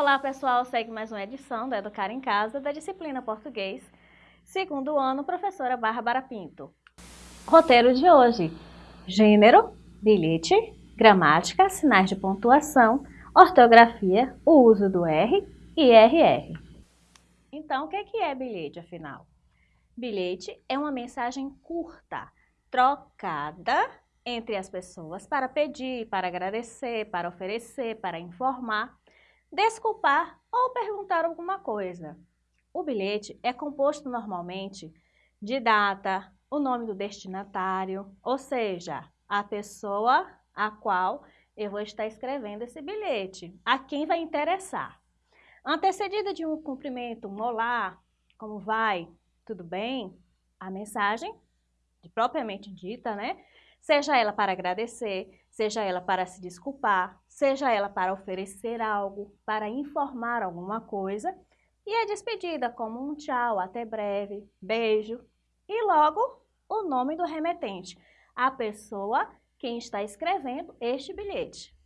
Olá pessoal, segue mais uma edição do Educar em Casa da disciplina Português, segundo ano, professora Bárbara Pinto. Roteiro de hoje, gênero, bilhete, gramática, sinais de pontuação, ortografia, o uso do R e RR. Então, o que é bilhete afinal? Bilhete é uma mensagem curta, trocada entre as pessoas para pedir, para agradecer, para oferecer, para informar, desculpar ou perguntar alguma coisa. O bilhete é composto normalmente de data, o nome do destinatário, ou seja, a pessoa a qual eu vou estar escrevendo esse bilhete, a quem vai interessar. Antecedida de um cumprimento, um olá, como vai, tudo bem? A mensagem, propriamente dita, né? Seja ela para agradecer, seja ela para se desculpar, seja ela para oferecer algo, para informar alguma coisa, e a despedida como um tchau, até breve, beijo, e logo o nome do remetente, a pessoa quem está escrevendo este bilhete.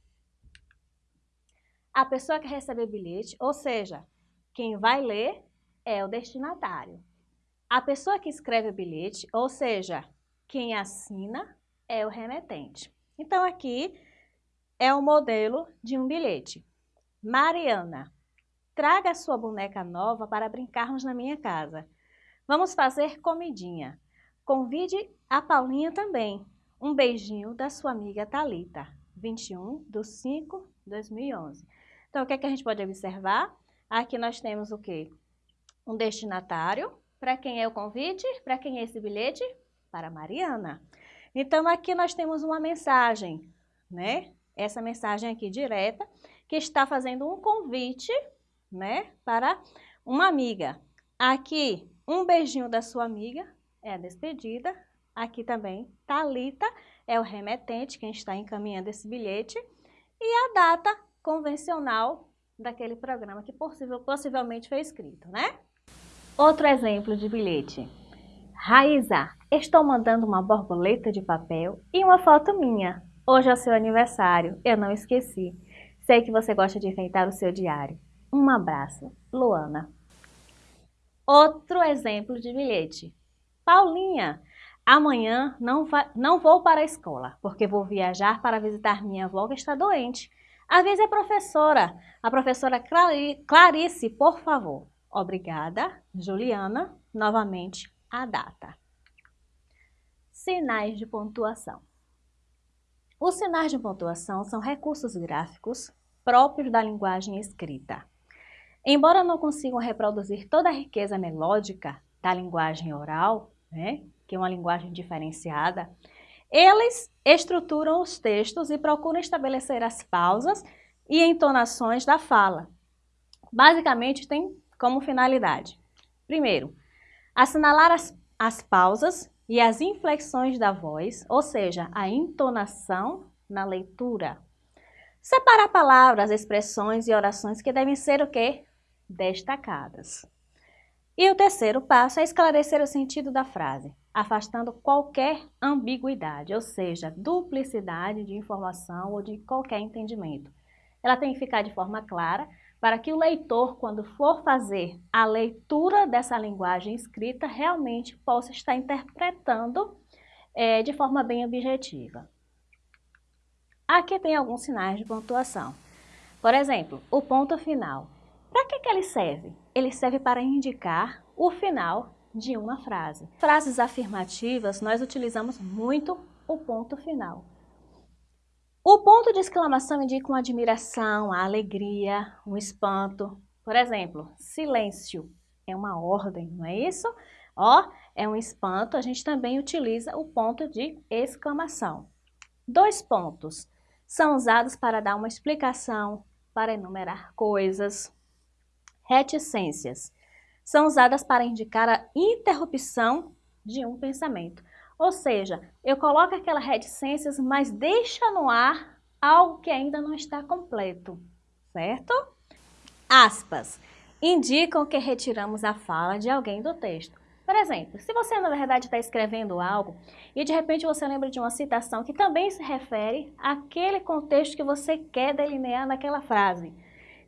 A pessoa que recebe o bilhete, ou seja, quem vai ler é o destinatário. A pessoa que escreve o bilhete, ou seja, quem assina é o remetente. Então, aqui é o modelo de um bilhete. Mariana, traga sua boneca nova para brincarmos na minha casa. Vamos fazer comidinha. Convide a Paulinha também. Um beijinho da sua amiga Talita. 21 de 5 de 2011. Então, o que, é que a gente pode observar? Aqui nós temos o quê? Um destinatário. Para quem é o convite? Para quem é esse bilhete? para Mariana. Então, aqui nós temos uma mensagem, né? Essa mensagem aqui direta, que está fazendo um convite, né? Para uma amiga. Aqui, um beijinho da sua amiga, é a despedida. Aqui também, Talita é o remetente, quem está encaminhando esse bilhete. E a data convencional daquele programa que possível, possivelmente foi escrito, né? Outro exemplo de bilhete. Raíza, estou mandando uma borboleta de papel e uma foto minha. Hoje é o seu aniversário, eu não esqueci. Sei que você gosta de enfeitar o seu diário. Um abraço, Luana. Outro exemplo de bilhete. Paulinha, amanhã não, não vou para a escola, porque vou viajar para visitar minha avó que está doente. Avise a professora, a professora Clarice, por favor. Obrigada, Juliana, novamente a data. Sinais de pontuação. Os sinais de pontuação são recursos gráficos próprios da linguagem escrita. Embora não consigam reproduzir toda a riqueza melódica da linguagem oral, né, que é uma linguagem diferenciada, eles estruturam os textos e procuram estabelecer as pausas e entonações da fala. Basicamente, tem como finalidade, primeiro, Assinalar as, as pausas e as inflexões da voz, ou seja, a entonação na leitura. Separar palavras, expressões e orações que devem ser o quê? Destacadas. E o terceiro passo é esclarecer o sentido da frase, afastando qualquer ambiguidade, ou seja, duplicidade de informação ou de qualquer entendimento. Ela tem que ficar de forma clara para que o leitor, quando for fazer a leitura dessa linguagem escrita, realmente possa estar interpretando é, de forma bem objetiva. Aqui tem alguns sinais de pontuação. Por exemplo, o ponto final. Para que, que ele serve? Ele serve para indicar o final de uma frase. Frases afirmativas, nós utilizamos muito o ponto final. O ponto de exclamação indica uma admiração, a alegria, um espanto. Por exemplo, silêncio é uma ordem, não é isso? Ó, é um espanto, a gente também utiliza o ponto de exclamação. Dois pontos são usados para dar uma explicação, para enumerar coisas. Reticências são usadas para indicar a interrupção de um pensamento. Ou seja, eu coloco aquela reticências, mas deixa no ar algo que ainda não está completo, certo? Aspas. Indicam que retiramos a fala de alguém do texto. Por exemplo, se você na verdade está escrevendo algo e de repente você lembra de uma citação que também se refere àquele contexto que você quer delinear naquela frase.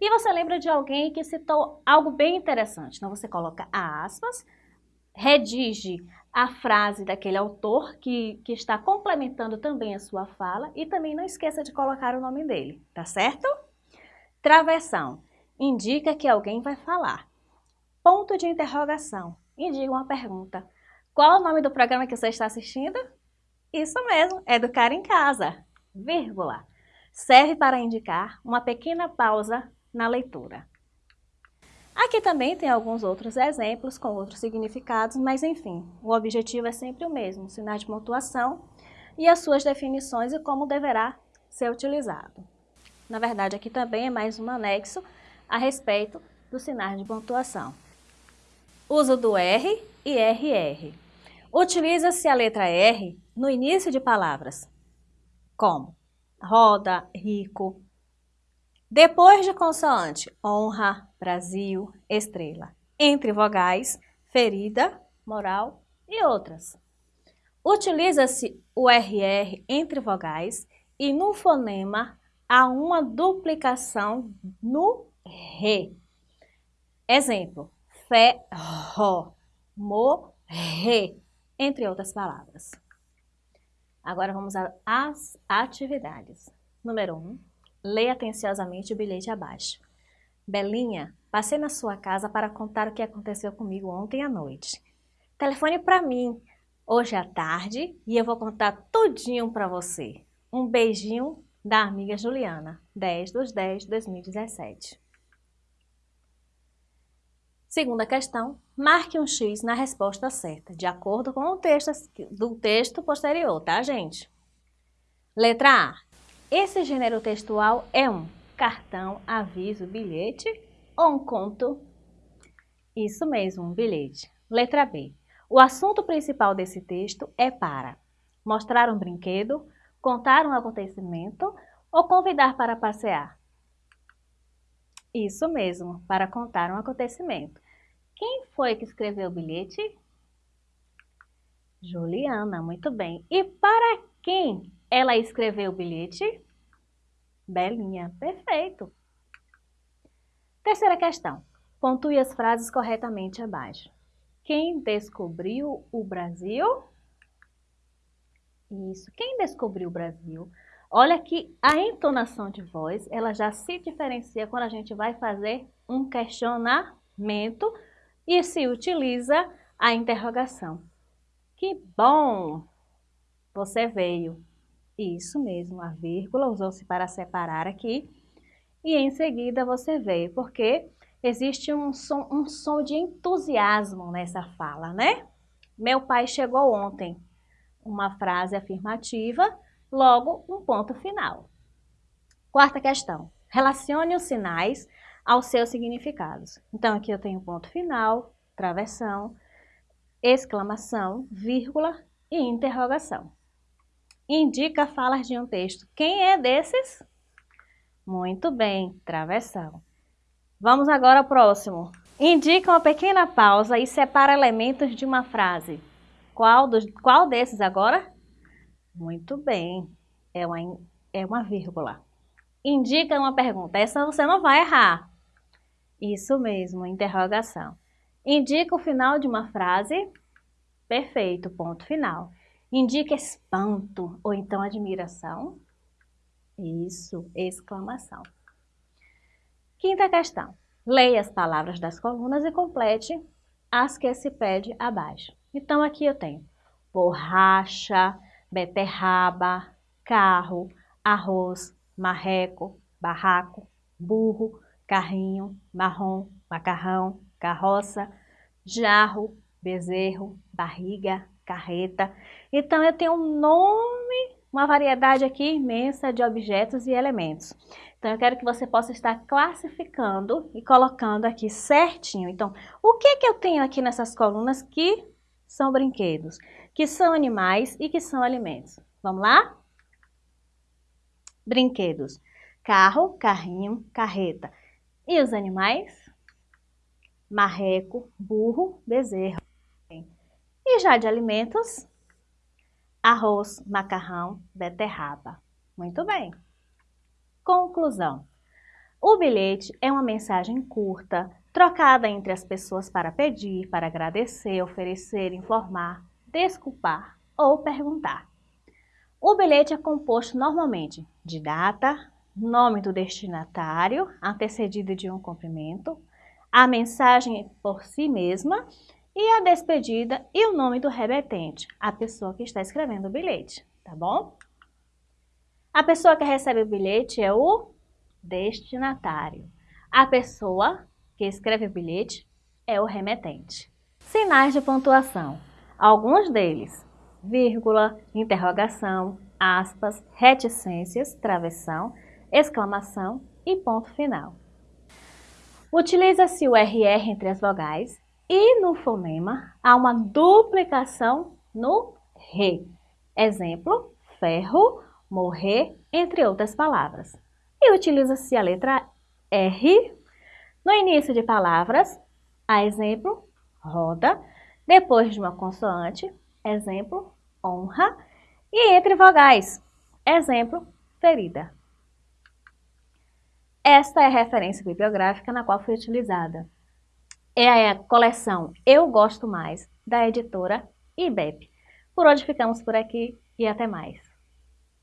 E você lembra de alguém que citou algo bem interessante. Então, você coloca aspas, redige a frase daquele autor que, que está complementando também a sua fala e também não esqueça de colocar o nome dele, tá certo? Travessão indica que alguém vai falar. Ponto de interrogação indica uma pergunta. Qual o nome do programa que você está assistindo? Isso mesmo, Educar em Casa, vírgula. Serve para indicar uma pequena pausa na leitura. Aqui também tem alguns outros exemplos com outros significados, mas enfim, o objetivo é sempre o mesmo, sinal de pontuação e as suas definições e como deverá ser utilizado. Na verdade, aqui também é mais um anexo a respeito dos sinais de pontuação. Uso do R e RR. Utiliza-se a letra R no início de palavras, como roda, rico. Depois de consoante, honra, Brasil, estrela. Entre vogais, ferida, moral e outras. Utiliza-se o RR entre vogais e no fonema há uma duplicação no re. Exemplo, ferro, morrer, entre outras palavras. Agora vamos às atividades. Número 1. Um, leia atenciosamente o bilhete abaixo. Belinha, passei na sua casa para contar o que aconteceu comigo ontem à noite. Telefone para mim hoje à tarde e eu vou contar tudinho para você. Um beijinho da amiga Juliana, 10 dos 10 de 2017. Segunda questão, marque um X na resposta certa, de acordo com o texto do texto posterior, tá, gente? Letra A. Esse gênero textual é um cartão, aviso, bilhete ou um conto? Isso mesmo, um bilhete. Letra B. O assunto principal desse texto é para mostrar um brinquedo, contar um acontecimento ou convidar para passear? Isso mesmo, para contar um acontecimento. Quem foi que escreveu o bilhete? Juliana, muito bem. E para quem ela escreveu o bilhete? Belinha, perfeito. Terceira questão. Pontue as frases corretamente abaixo. Quem descobriu o Brasil? Isso, quem descobriu o Brasil? Olha que a entonação de voz, ela já se diferencia quando a gente vai fazer um questionamento e se utiliza a interrogação. Que bom! Você veio. Isso mesmo, a vírgula usou-se para separar aqui. E em seguida você veio, porque existe um som, um som de entusiasmo nessa fala, né? Meu pai chegou ontem. Uma frase afirmativa, logo um ponto final. Quarta questão. Relacione os sinais aos seus significados. Então, aqui eu tenho ponto final, travessão, exclamação, vírgula e interrogação. Indica falas de um texto. Quem é desses? Muito bem, travessão. Vamos agora ao próximo. Indica uma pequena pausa e separa elementos de uma frase. Qual, dos, qual desses agora? Muito bem, é uma, é uma vírgula. Indica uma pergunta. Essa você não vai errar. Isso mesmo, interrogação. Indica o final de uma frase. Perfeito, ponto final. Indica espanto ou então admiração. Isso, exclamação. Quinta questão. Leia as palavras das colunas e complete as que se pede abaixo. Então, aqui eu tenho borracha, beterraba, carro, arroz, marreco, barraco, burro, carrinho, marrom, macarrão, carroça, jarro, bezerro, barriga, carreta. Então, eu tenho um nome, uma variedade aqui imensa de objetos e elementos. Então, eu quero que você possa estar classificando e colocando aqui certinho. Então, o que, que eu tenho aqui nessas colunas que são brinquedos, que são animais e que são alimentos? Vamos lá? Brinquedos. Carro, carrinho, carreta. E os animais? Marreco, burro, bezerro. E já de alimentos? Arroz, macarrão, beterraba. Muito bem. Conclusão. O bilhete é uma mensagem curta, trocada entre as pessoas para pedir, para agradecer, oferecer, informar, desculpar ou perguntar. O bilhete é composto normalmente de data, nome do destinatário, antecedido de um cumprimento, a mensagem por si mesma e a despedida e o nome do remetente, a pessoa que está escrevendo o bilhete, tá bom? A pessoa que recebe o bilhete é o destinatário. A pessoa que escreve o bilhete é o remetente. Sinais de pontuação. Alguns deles, vírgula, interrogação, aspas, reticências, travessão, exclamação e ponto final. Utiliza-se o RR entre as vogais e no fonema há uma duplicação no RE. Exemplo, ferro, morrer, entre outras palavras. E utiliza-se a letra R no início de palavras, a exemplo, roda, depois de uma consoante, exemplo, honra, e entre vogais, exemplo, ferida. Esta é a referência bibliográfica na qual foi utilizada. É a coleção Eu Gosto Mais, da editora IBEP. Por hoje ficamos por aqui e até mais.